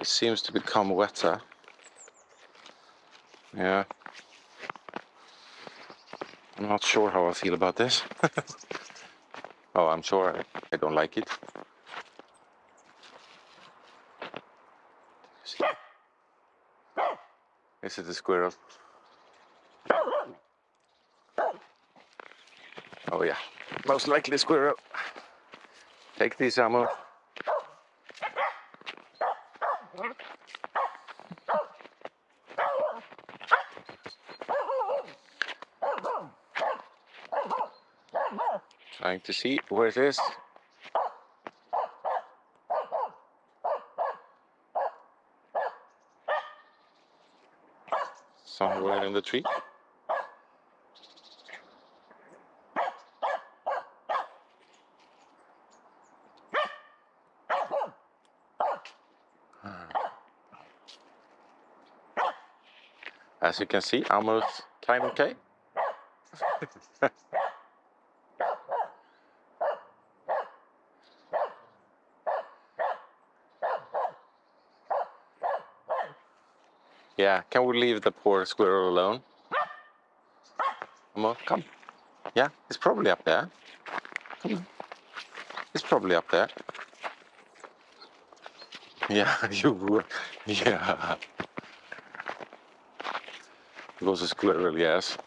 It seems to become wetter. Yeah. I'm not sure how I feel about this. oh, I'm sure I, don't like it. Is it a squirrel? Oh yeah, most likely a squirrel. Take this ammo. Trying to see where it is. Somewhere in the tree. As you can see, almost kind of okay. yeah, can we leave the poor squirrel alone? Come on, come. Yeah, it's probably up there. Come on. It's probably up there. Yeah, you would. Yeah. It was a squirrel, yes.